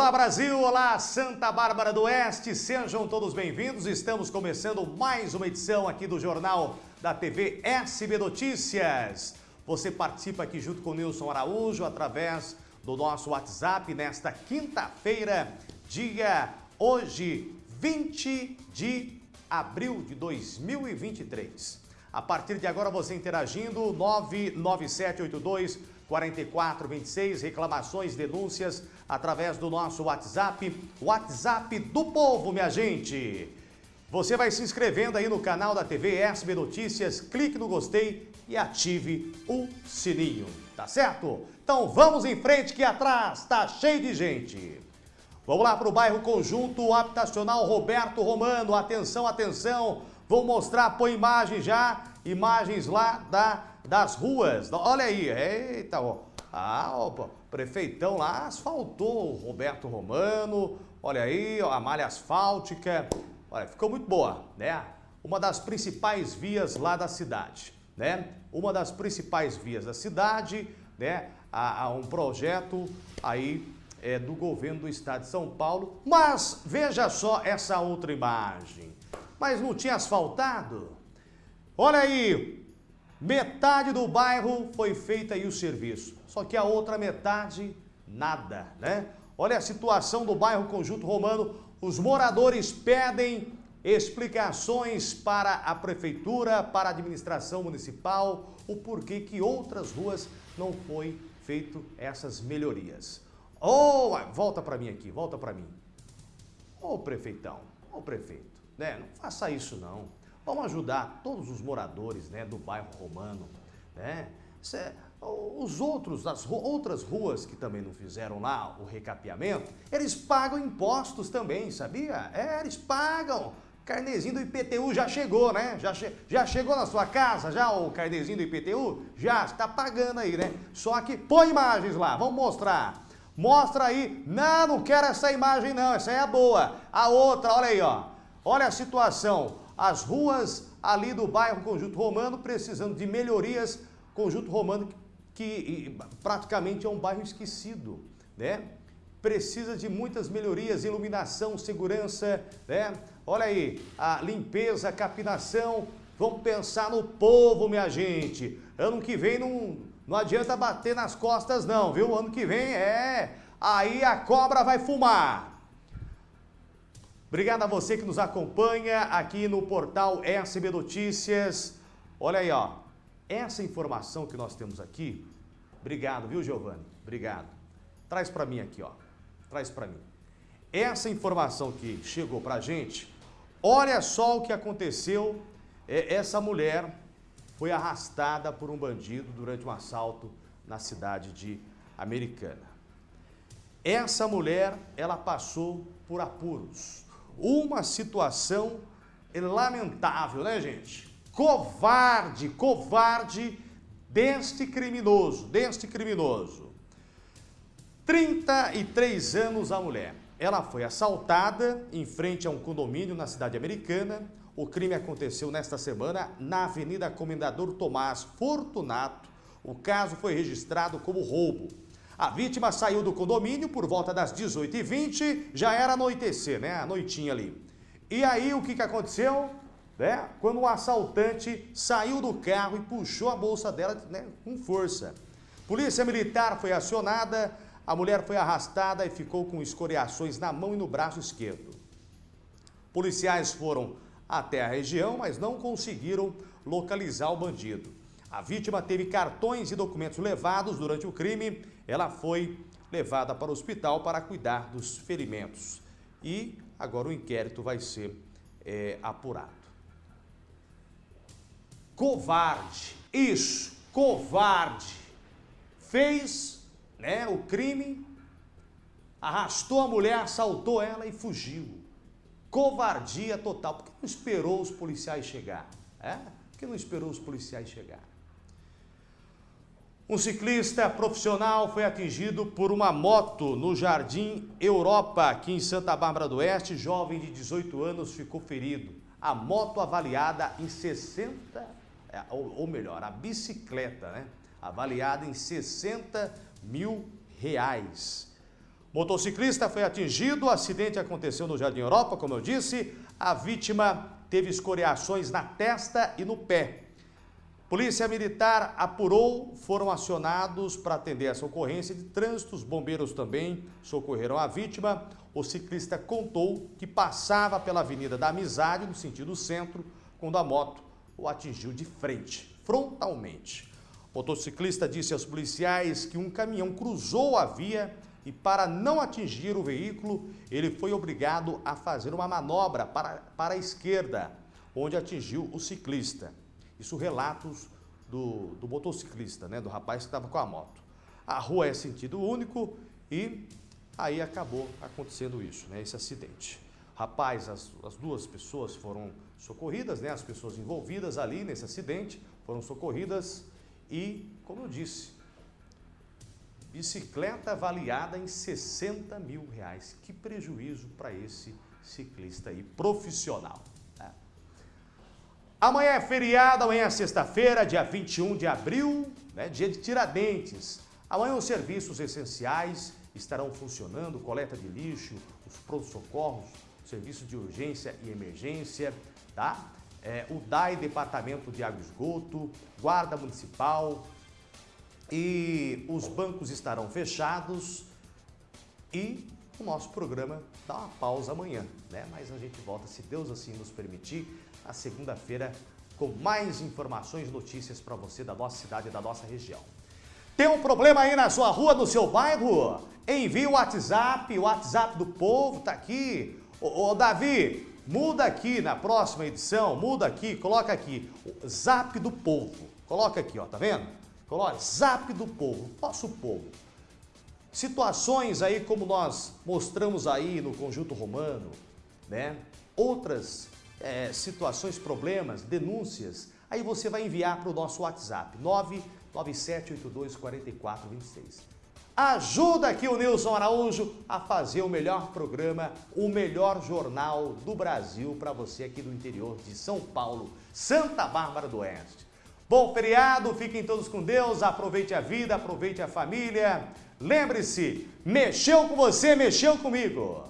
Olá Brasil, olá Santa Bárbara do Oeste, sejam todos bem-vindos. Estamos começando mais uma edição aqui do Jornal da TV SB Notícias. Você participa aqui junto com o Nilson Araújo através do nosso WhatsApp nesta quinta-feira, dia hoje 20 de abril de 2023. A partir de agora você interagindo 99782 4426, reclamações, denúncias através do nosso WhatsApp, WhatsApp do povo, minha gente. Você vai se inscrevendo aí no canal da TV SB Notícias, clique no gostei e ative o sininho, tá certo? Então vamos em frente que atrás tá cheio de gente. Vamos lá para o bairro Conjunto Habitacional Roberto Romano. Atenção, atenção. Vou mostrar, põe imagem já, imagens lá da, das ruas. Olha aí, eita, ó. Ah, opa, prefeitão lá asfaltou o Roberto Romano. Olha aí, ó, a malha asfáltica. Olha, ficou muito boa, né? Uma das principais vias lá da cidade, né? Uma das principais vias da cidade, né? Há um projeto aí é, do governo do estado de São Paulo. Mas veja só essa outra imagem. Mas não tinha asfaltado? Olha aí, metade do bairro foi feita aí o serviço. Só que a outra metade, nada, né? Olha a situação do bairro Conjunto Romano. Os moradores pedem explicações para a prefeitura, para a administração municipal, o porquê que outras ruas não foi feito essas melhorias. Oh, volta para mim aqui, volta para mim. Ô oh, prefeitão, ô oh, prefeito, né? Não faça isso não. Vamos ajudar todos os moradores né, do bairro Romano, né? Os outros, as outras ruas que também não fizeram lá o recapeamento, eles pagam impostos também, sabia? É, eles pagam. Carnezinho do IPTU já chegou, né? Já, che já chegou na sua casa, já o carnezinho do IPTU? Já, está pagando aí, né? Só que põe imagens lá, vamos mostrar. Mostra aí. Não, não quero essa imagem não, essa é a boa. A outra, olha aí, ó. Olha a situação. As ruas ali do bairro Conjunto Romano precisando de melhorias. Conjunto Romano que praticamente é um bairro esquecido, né? Precisa de muitas melhorias, iluminação, segurança, né? Olha aí, a limpeza, capinação. Vamos pensar no povo, minha gente. Ano que vem não, não adianta bater nas costas não, viu? Ano que vem é... Aí a cobra vai fumar. Obrigado a você que nos acompanha aqui no portal SB Notícias. Olha aí, ó. Essa informação que nós temos aqui, obrigado, viu, Giovanni? Obrigado. Traz para mim aqui, ó. Traz para mim. Essa informação que chegou para a gente, olha só o que aconteceu. É, essa mulher foi arrastada por um bandido durante um assalto na cidade de Americana. Essa mulher, ela passou por apuros. Uma situação lamentável, né, gente? Covarde, covarde deste criminoso, deste criminoso. 33 anos a mulher. Ela foi assaltada em frente a um condomínio na cidade americana o crime aconteceu nesta semana na Avenida Comendador Tomás Fortunato. O caso foi registrado como roubo. A vítima saiu do condomínio por volta das 18h20, já era anoitecer, né? A noitinha ali. E aí o que, que aconteceu? Né? Quando o assaltante saiu do carro e puxou a bolsa dela né, com força. Polícia Militar foi acionada, a mulher foi arrastada e ficou com escoriações na mão e no braço esquerdo. Policiais foram até a região, mas não conseguiram localizar o bandido. A vítima teve cartões e documentos levados durante o crime. Ela foi levada para o hospital para cuidar dos ferimentos. E agora o inquérito vai ser é, apurado. Covarde, isso, covarde. Fez né, o crime, arrastou a mulher, assaltou ela e fugiu. Covardia total. Por que não esperou os policiais chegar? É? Por que não esperou os policiais chegar? Um ciclista profissional foi atingido por uma moto no Jardim Europa, aqui em Santa Bárbara do Oeste. Jovem de 18 anos ficou ferido. A moto avaliada em 60, é, ou melhor, a bicicleta, né? Avaliada em 60 mil reais. Motociclista foi atingido, o acidente aconteceu no Jardim Europa, como eu disse. A vítima teve escoriações na testa e no pé. Polícia Militar apurou, foram acionados para atender essa ocorrência de trânsito. Os bombeiros também socorreram a vítima. O ciclista contou que passava pela Avenida da Amizade, no sentido centro, quando a moto o atingiu de frente, frontalmente. O motociclista disse aos policiais que um caminhão cruzou a via e para não atingir o veículo, ele foi obrigado a fazer uma manobra para, para a esquerda, onde atingiu o ciclista. Isso relatos do, do motociclista, né, do rapaz que estava com a moto. A rua é sentido único e aí acabou acontecendo isso, né, esse acidente. Rapaz, as, as duas pessoas foram socorridas, né, as pessoas envolvidas ali nesse acidente foram socorridas e, como eu disse, Bicicleta avaliada em 60 mil reais. Que prejuízo para esse ciclista aí, profissional. Amanhã é feriado, amanhã é sexta-feira, dia 21 de abril, né, dia de Tiradentes. Amanhã os serviços essenciais estarão funcionando, coleta de lixo, os pronto-socorros, serviço de urgência e emergência, tá? É, o DAI, Departamento de Água e Esgoto, Guarda Municipal, e os bancos estarão fechados e o nosso programa dá uma pausa amanhã, né? Mas a gente volta, se Deus assim nos permitir, na segunda-feira com mais informações e notícias para você da nossa cidade e da nossa região. Tem um problema aí na sua rua, no seu bairro? Envie o WhatsApp, o WhatsApp do povo tá aqui. Ô, ô Davi, muda aqui na próxima edição, muda aqui, coloca aqui, o Zap do povo. Coloca aqui, ó, tá vendo? Coloque, zap do povo, nosso povo. Situações aí como nós mostramos aí no conjunto romano, né? Outras é, situações, problemas, denúncias, aí você vai enviar para o nosso WhatsApp, 997824426. Ajuda aqui o Nilson Araújo a fazer o melhor programa, o melhor jornal do Brasil para você aqui do interior de São Paulo, Santa Bárbara do Oeste. Bom feriado, fiquem todos com Deus, aproveite a vida, aproveite a família. Lembre-se, mexeu com você, mexeu comigo.